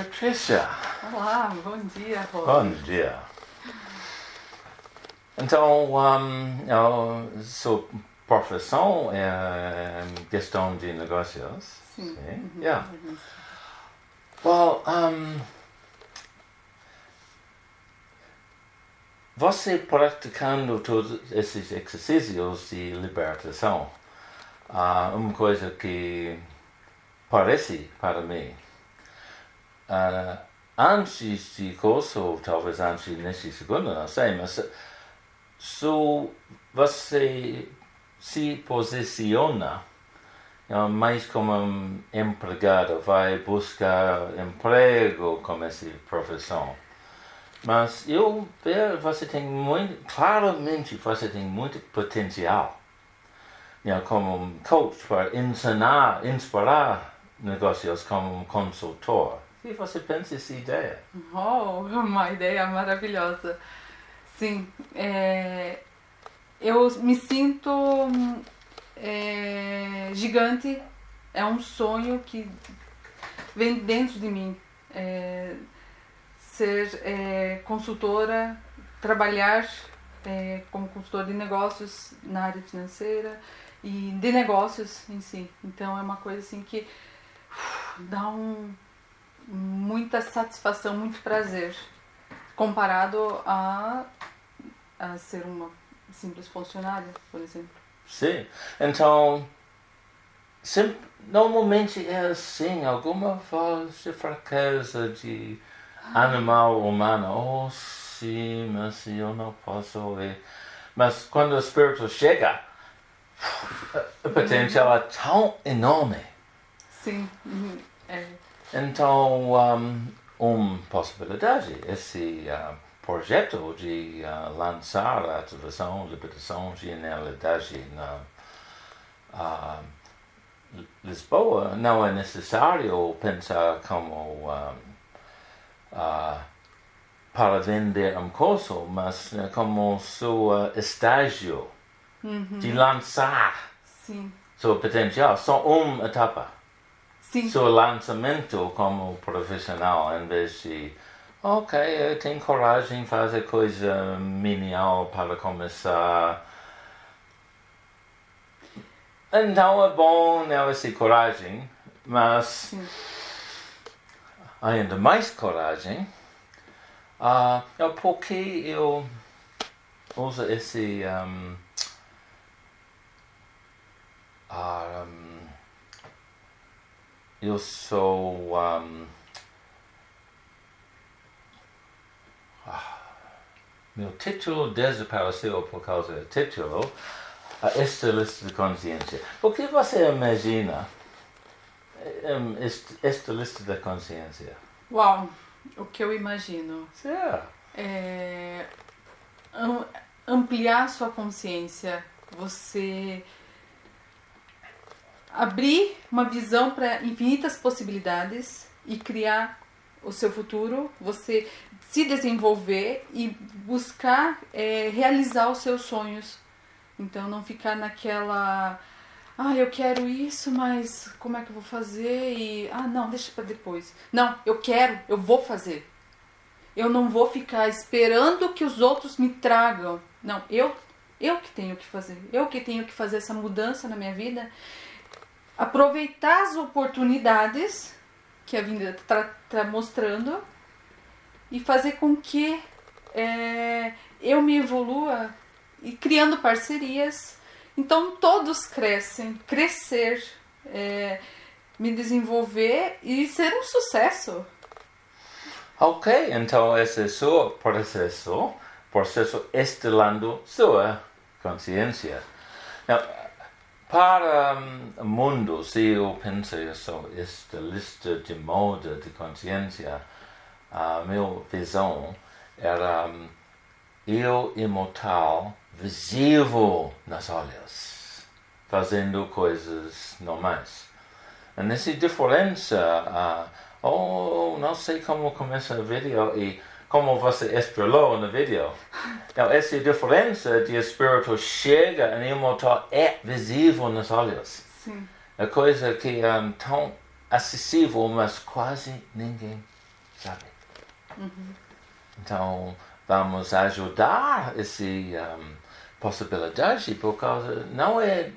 Patrícia. Olá, bom dia, Rô. Bom dia. Então, um, eu sua profissão é gestão de negócios. Sim. Sim. Uhum. Yeah. Well, um, você praticando todos esses exercícios de libertação, uh, uma coisa que parece para mim, uh, antes de curso, talvez antes nesse segundo, não sei, mas se você se posiciona mais como um empregado, vai buscar emprego com essa profissão. Mas eu vejo você tem muito, claramente você tem muito potencial. como coach para ensinar, inspirar negócios como um consultor. O que você pensa dessa ideia? Oh, uma ideia maravilhosa. Sim, é, eu me sinto é, gigante, é um sonho que vem dentro de mim. É, ser é, consultora, trabalhar é, como consultora de negócios na área financeira e de negócios em si. Então é uma coisa assim que uf, dá um, muita satisfação, muito prazer comparado a, a ser uma simples funcionária, por exemplo. Sim. Então, sempre, normalmente é assim, alguma voz de fraqueza de animal humano. Oh, sim, mas eu não posso ouvir. Mas quando o Espírito chega, o potencial é tão enorme. Sim, uhum, é. Então, um, uma possibilidade, esse uh, projeto de uh, lançar a ativação, libertação, genialidade na uh, Lisboa, não é necessário pensar como um, uh, para vender um curso, mas uh, como seu estágio de lançar Sim, seu potencial, só uma etapa sim, seu lançamento como profissional em vez de ok, eu tenho coragem de fazer coisa menial para começar. Então é bom essa coragem, mas sim. ainda mais coragem ah, é porque eu uso esse um, ah, um, eu sou um, ah, meu título desapareceu por causa do título a esta lista de consciência. O que você imagina esta lista da consciência? Uau, o que eu imagino Yeah. é am- ampliar sua consciência, você abrir uma visão para infinitas possibilidades e criar o seu futuro, você se desenvolver e buscar é, realizar os seus sonhos. Então não ficar naquela ah, eu quero isso, mas como é que eu vou fazer? E ah, não, deixa para depois. Não, eu quero, eu vou fazer. Eu não vou ficar esperando que os outros me tragam. Não, eu eu que tenho que fazer. Eu que tenho que fazer essa mudança na minha vida. Aproveitar as oportunidades que a vida está mostrando e fazer com que é, eu me evolua e criando parcerias. Então todos crescem, crescer, é, me desenvolver e ser um sucesso. Ok, então esse é seu processo, processo estelando sua consciência. Now, para o mundo, se eu penso sobre esta lista de moda de consciência, a minha visão era um, eu imortal, visível nas olhos, fazendo coisas normais. E nessa diferença, ah, oh, não sei como começa o vídeo e como você estrelou no vídeo. Então, essa diferença de espírito chega e imortal é visível nos olhos. Sim. É coisa que é tão acessível, mas quase ninguém sabe? Então, vamos ajudar esse um, possibilidade, por causa não é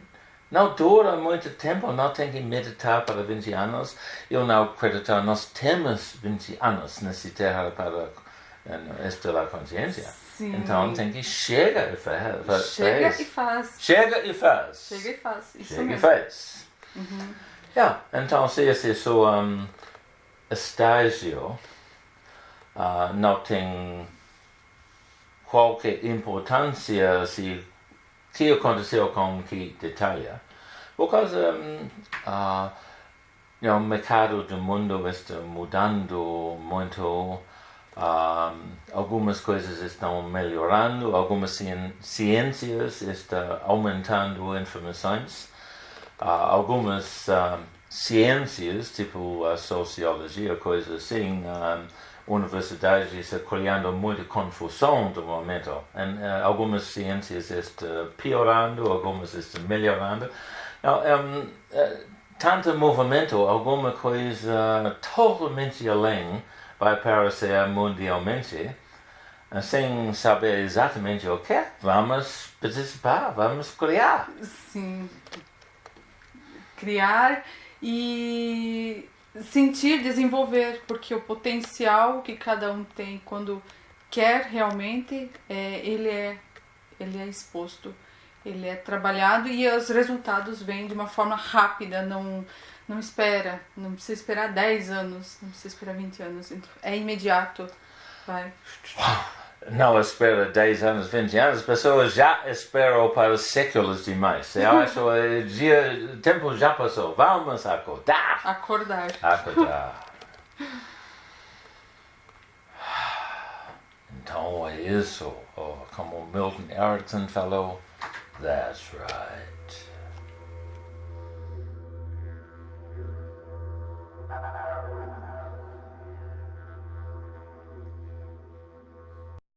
não dura muito tempo, não tem que meditar para 20 anos. Eu não acredito, nós temos 20 anos nessa terra para eh, estudar consciência. Sim. Então tem que chega e faz. Chega e faz. Chega e faz. Chega e faz. Isso Chega e mesmo. faz. Yeah. Então, se esse é seu um, estágio ah, não tem qualquer importância se que aconteceu com que detalhe, por causa um, ah, you know, o mercado do mundo está mudando muito, ah, algumas coisas estão melhorando, algumas ciências estão aumentando informações. Ah, algumas ciências, tipo a sociologia, coisas assim, universidades estão criando muita confusão do momento. E, ah, algumas ciências estão piorando, algumas estão melhorando. Não, um, eh, tanto movimento, alguma coisa totalmente além vai aparecer mundialmente, sem saber exatamente o que, vamos participar, vamos criar. Sim. Criar e sentir, desenvolver, porque o potencial que cada um tem quando quer realmente, é, ele, é, ele é exposto, ele é trabalhado e os resultados vêm de uma forma rápida, não, não espera, não precisa esperar 10 anos, não precisa esperar 20 anos, é imediato. Vai. Não espera 10 anos, 20 anos, as pessoas já esperam para séculos demais. Eu acho que o dia, o tempo já passou, vamos acordar. Acordar. Acordar. Então é isso, Oh, como Milton Erickson falou, that's right.